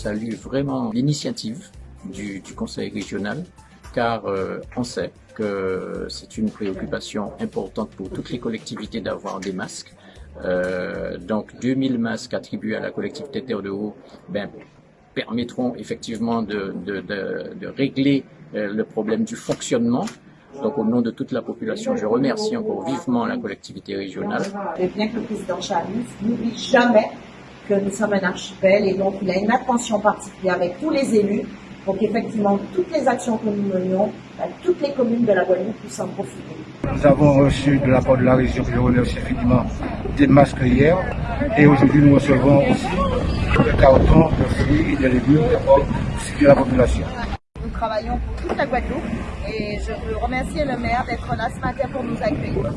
salue vraiment l'initiative du, conseil régional car euh, on sait que c'est une préoccupation importante pour toutes les collectivités d'avoir des masques. Euh, donc 2000 masques attribués à la collectivité Terre de Haut ben, permettront effectivement de, régler euh, le problème du fonctionnement. Donc au nom de toute la population, je remercie encore vivement la collectivité régionale. Et bien que le président n'oublie jamais que nous sommes un archipel et donc il a une attention particulière avec tous les élus pour qu'effectivement toutes les actions que nous menions, toutes les communes de la Guadeloupe puissent en profiter. Nous avons reçu de la part de la région, je remercie infiniment, des masques hier et aujourd'hui nous recevons aussi des cartons de fruits et de légumes pour sécuriser la population. Nous travaillons pour toute la Guadeloupe et je veux remercier le maire d'être là ce matin pour nous accueillir.